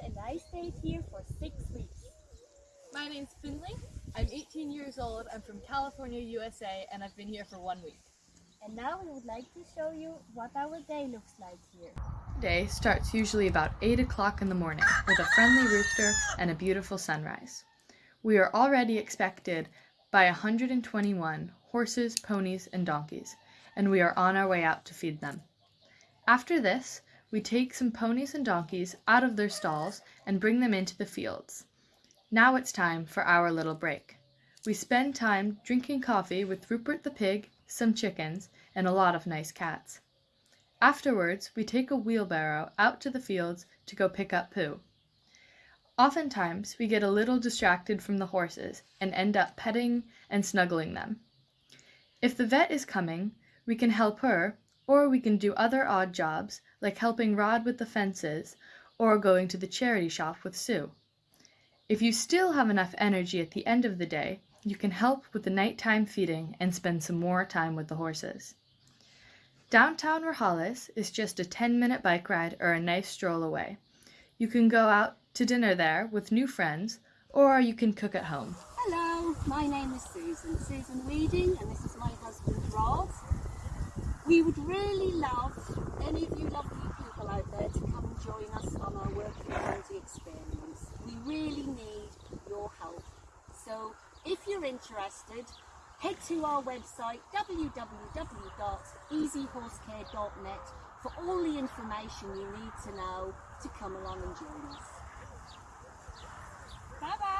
friend and I stayed here for six weeks. My name's Finley. I'm 18 years old. I'm from California, USA, and I've been here for one week. And now we would like to show you what our day looks like here. Day starts usually about 8 o'clock in the morning with a friendly rooster and a beautiful sunrise. We are already expected by 121 horses, ponies, and donkeys, and we are on our way out to feed them. After this, we take some ponies and donkeys out of their stalls and bring them into the fields. Now it's time for our little break. We spend time drinking coffee with Rupert the pig, some chickens, and a lot of nice cats. Afterwards, we take a wheelbarrow out to the fields to go pick up poo. Oftentimes, we get a little distracted from the horses and end up petting and snuggling them. If the vet is coming, we can help her, or we can do other odd jobs like helping Rod with the fences or going to the charity shop with Sue. If you still have enough energy at the end of the day, you can help with the nighttime feeding and spend some more time with the horses. Downtown Rojales is just a 10 minute bike ride or a nice stroll away. You can go out to dinner there with new friends or you can cook at home. Hello, my name is Susan, Susan Weedon, and this is my husband Rod. We would really love any of you lovely people out there to come and join us on our Working County experience. We really need your help. So if you're interested, head to our website www.easyhorsecare.net for all the information you need to know to come along and join us. Bye bye!